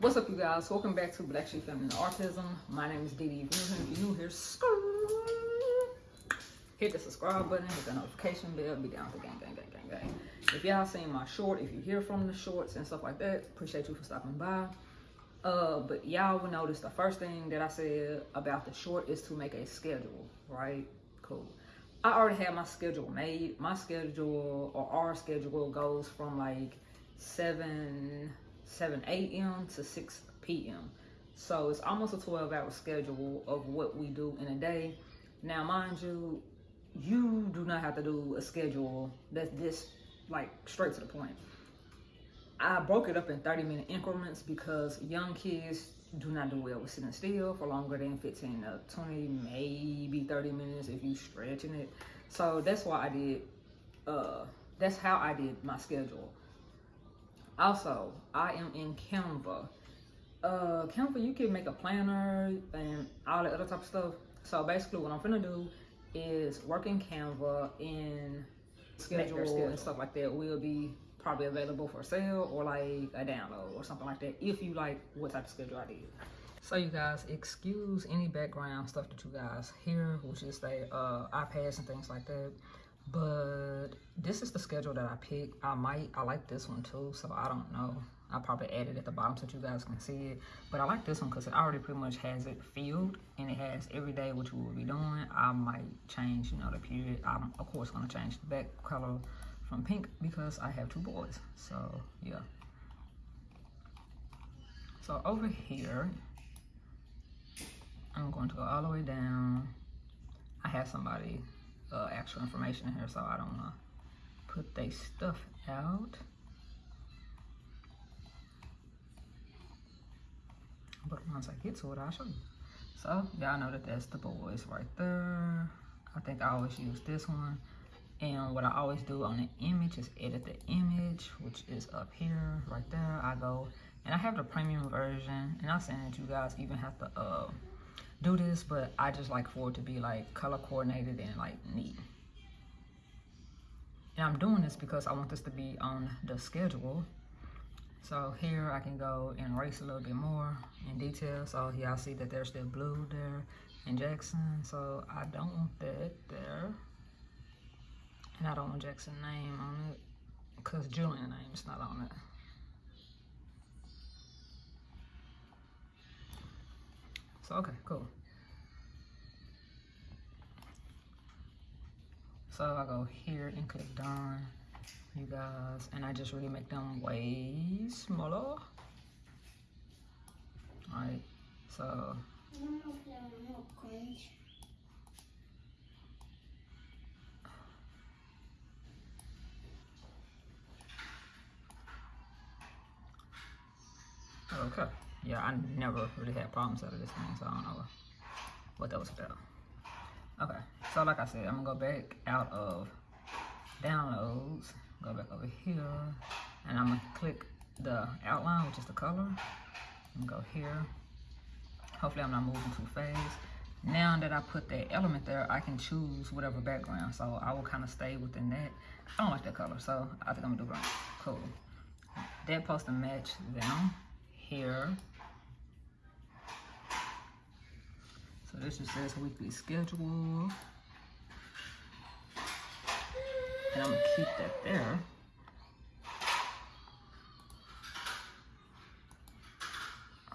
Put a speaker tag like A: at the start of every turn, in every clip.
A: What's up, you guys? Welcome back to Black Sheep Family Autism. My name is Dee. If you're new here, hit the subscribe button, hit the notification bell, be down the gang, gang, gang, gang, gang. If y'all seen my short, if you hear from the shorts and stuff like that, appreciate you for stopping by. Uh, but y'all will notice the first thing that I said about the short is to make a schedule, right? Cool. I already have my schedule made. My schedule or our schedule goes from like 7 7 a.m. to 6 p.m. So it's almost a 12 hour schedule of what we do in a day. Now, mind you, you do not have to do a schedule that's this like straight to the point. I broke it up in 30 minute increments because young kids do not do well with sitting still for longer than 15 to 20, maybe 30 minutes if you stretching it. So that's why I did, uh, that's how I did my schedule. Also, I am in Canva. Uh, Canva, you can make a planner and all the other type of stuff. So basically what I'm gonna do is work in Canva and schedule, schedule and stuff like that will be probably available for sale or like a download or something like that if you like what type of schedule I did. So you guys, excuse any background stuff that you guys hear, which is the uh, iPads and things like that but this is the schedule that I picked. I might, I like this one too, so I don't know. I probably added at the bottom so you guys can see it. But I like this one because it already pretty much has it filled and it has every day what you will be doing. I might change, you know, the period. I'm, of course, going to change the back color from pink because I have two boys. So, yeah. So over here, I'm going to go all the way down. I have somebody uh, actual information in here, so I don't to put their stuff out. But once I get to it, I'll show you. So, y'all know that that's the boys right there. I think I always use this one. And what I always do on the image is edit the image, which is up here, right there. I go, and I have the premium version. And I'm saying that you guys even have to uh, do this, but I just like for it to be like color coordinated and like neat. And I'm doing this because I want this to be on the schedule. So here I can go and erase a little bit more in detail. So y'all see that there's still blue there in Jackson. So I don't want that there. And I don't want Jackson's name on it because Julian's name is not on it. So, okay, cool. So I go here and click done, you guys, and I just really make them way smaller. All right, so. Okay yeah, I never really had problems out of this thing, so I don't know what that was about. Okay, so like I said, I'm gonna go back out of downloads, go back over here, and I'm gonna click the outline, which is the color, and go here. Hopefully I'm not moving too fast. Now that I put that element there, I can choose whatever background, so I will kind of stay within that. I don't like that color, so I think I'm gonna do brown. Cool. That supposed to match them here. So this just says weekly schedule. And I'm gonna keep that there.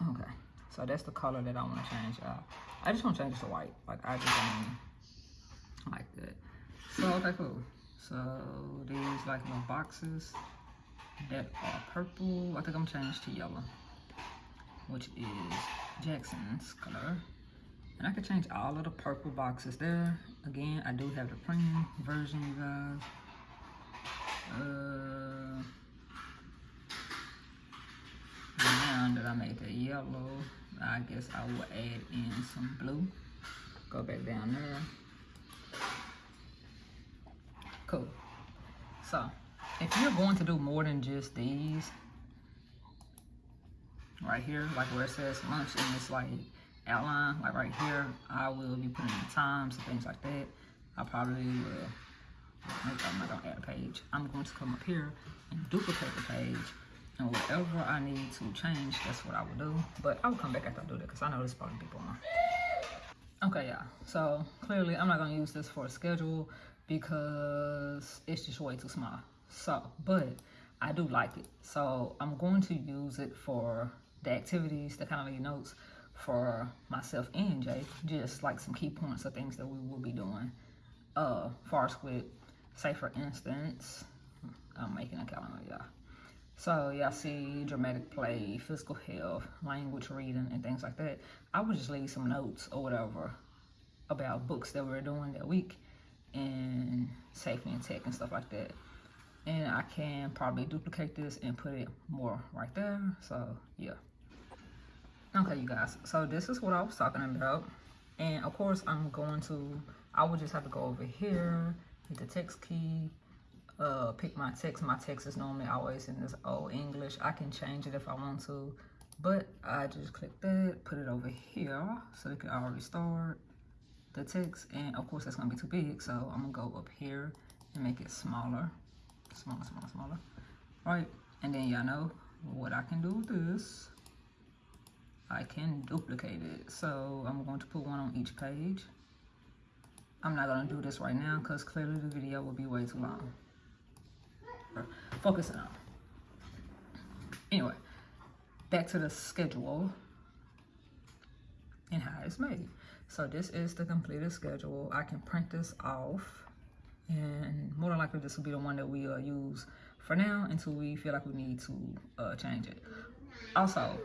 A: Okay, so that's the color that I want to change out. I just want to change it to white. Like I just don't like that. So okay, cool. So these like little boxes that are purple. I think I'm changed to yellow, which is Jackson's color. And I could change all of the purple boxes there. Again, I do have the premium version, you guys. Uh, now that I made the yellow, I guess I will add in some blue. Go back down there. Cool. So, if you're going to do more than just these, right here, like where it says lunch and it's like outline, like right here, I will be putting the times and things like that. I probably will, I'm not gonna add a page. I'm going to come up here and duplicate the page And whatever I need to change, that's what I would do. But I'll come back after I do that because I know there's probably people on. Okay, yeah. So clearly I'm not gonna use this for a schedule because it's just way too small. So, but I do like it. So I'm going to use it for the activities, the kind of notes for myself and Jay, just like some key points of things that we will be doing. Uh, far as with, say for instance, I'm making a calendar, y'all. So y'all see dramatic play, physical health, language reading, and things like that. I would just leave some notes or whatever about books that we're doing that week and safety and tech and stuff like that. And I can probably duplicate this and put it more right there. So yeah. Okay, you guys. So this is what I was talking about. And of course, I'm going to, I would just have to go over here, hit the text key, uh, pick my text. My text is normally always in this old English. I can change it if I want to, but I just click that, put it over here so it can already start the text. And of course, that's gonna be too big, so I'm gonna go up here and make it smaller, smaller, smaller, smaller. Right, and then y'all know what I can do with this. I can duplicate it. So I'm going to put one on each page. I'm not gonna do this right now because clearly the video will be way too long focusing on. Anyway, back to the schedule and how it's made. So this is the completed schedule. I can print this off and more than likely this will be the one that we uh, use for now until we feel like we need to uh, change it. Also,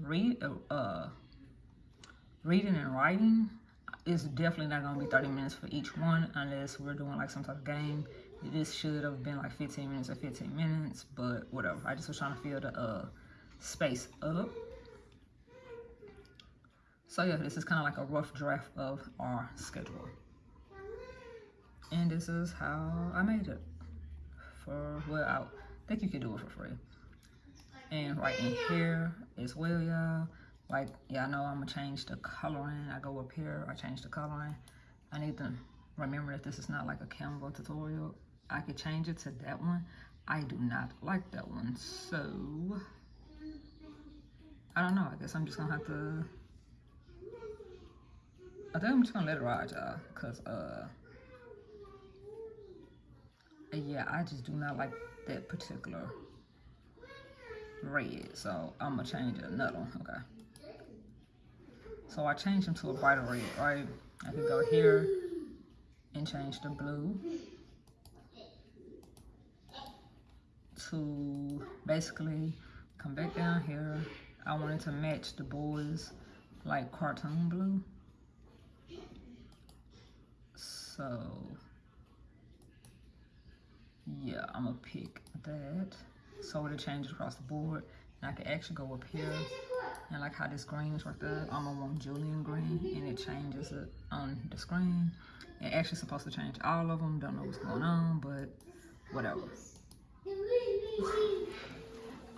A: read, uh, uh reading and writing is definitely not gonna be 30 minutes for each one unless we're doing like some type of game this should have been like 15 minutes or 15 minutes, but whatever. I just was trying to fill the uh, space up. So yeah, this is kind of like a rough draft of our schedule. And this is how I made it. For, well, I think you can do it for free. And right in here as well, y'all. Like, y'all know I'm gonna change the coloring. I go up here, I change the coloring. I need to remember that this is not like a Canva tutorial. I could change it to that one. I do not like that one. So, I don't know. I guess I'm just to have to... I think I'm just to let it ride, y'all. Because, uh... Yeah, I just do not like that particular red. So, I'm to change it another one. Okay. So, I changed them to a brighter red, right? I could go here and change the blue. to basically come back down here. I wanted to match the boys like cartoon blue. So yeah, I'm gonna pick that. So it'll change across the board. And I can actually go up here and like how this green is right there, I'm gonna want Julian green and it changes it on the screen. It actually supposed to change all of them. Don't know what's going on, but whatever.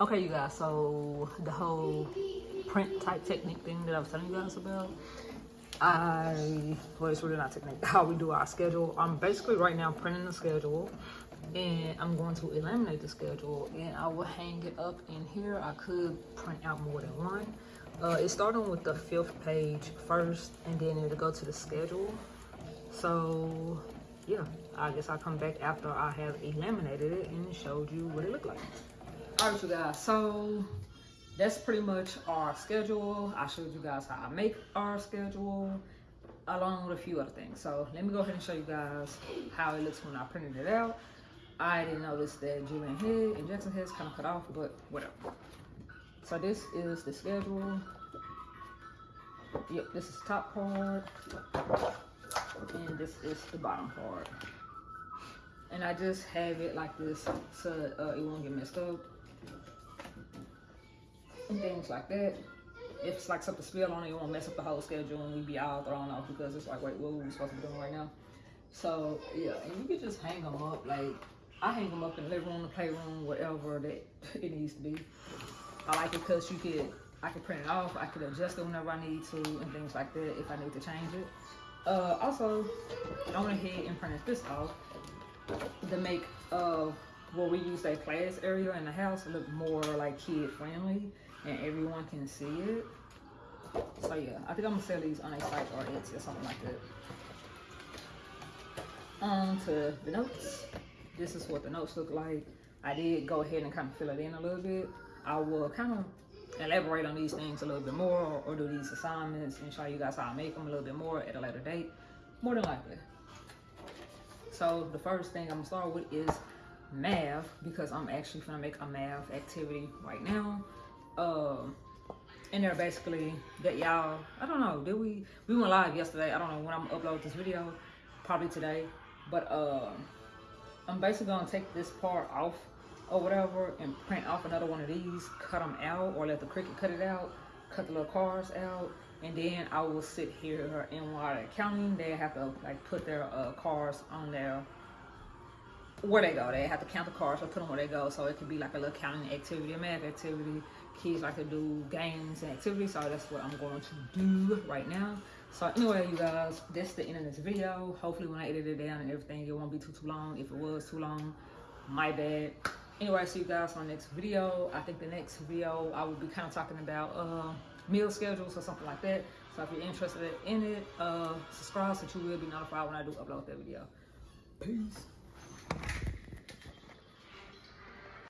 A: Okay, you guys, so the whole print type technique thing that I was telling you guys about, I, well, it's really not technique, how we do our schedule. I'm basically right now printing the schedule and I'm going to eliminate the schedule and I will hang it up in here. I could print out more than one. Uh, it's starting with the fifth page first and then it'll go to the schedule. So yeah, I guess I'll come back after I have eliminated it and showed you what it looked like. All right, you guys, so that's pretty much our schedule. I showed you guys how I make our schedule along with a few other things. So let me go ahead and show you guys how it looks when I printed it out. I didn't notice that Julian head and Jackson head's kind of cut off, but whatever. So this is the schedule. Yep, this is top part and this is the bottom part and I just have it like this so uh, it won't get messed up and things like that if it's like something spill on it, it won't mess up the whole schedule and we'd be all thrown off because it's like, wait, what are we supposed to be doing right now? So, yeah, and you can just hang them up. Like, I hang them up in the living room, the playroom, whatever that it needs to be. I like it because you could, I can print it off. I could adjust it whenever I need to and things like that if I need to change it. Uh, also, I went ahead and printed this off to make uh, where we use that class area in the house look more like kid friendly and everyone can see it. So yeah, I think I'm gonna sell these on a site or Etsy or something like that. On to the notes. This is what the notes look like. I did go ahead and kind of fill it in a little bit. I will kind of elaborate on these things a little bit more or, do these assignments and show you guys how I make them a little bit more at a later date, more than likely. So the first thing I'm gonna start with is math because I'm actually gonna make a math activity right now. Um, and they're basically that y'all, I don't know, did we, we went live yesterday. I don't know when I'm gonna upload this video, probably today. But uh, I'm basically gonna take this part off or whatever and print off another one of these, cut them out or let the Cricut cut it out, cut the little cars out, and then I will sit here and while counting, they have to like put their uh, cars on their where they go. They have to count the cars or put them where they go. So it could be like a little counting activity, a math activity. Kids like to do games and activities. So that's what I'm going to do right now. So anyway, you guys, that's the end of this video. Hopefully when I edit it down and everything, it won't be too, too long. If it was too long, my bad anyway, see you guys on the next video. I think the next video I will be kind of talking about uh, meal schedules or something like that. So if you're interested in it, uh, subscribe so you will be notified when I do upload that video. Peace.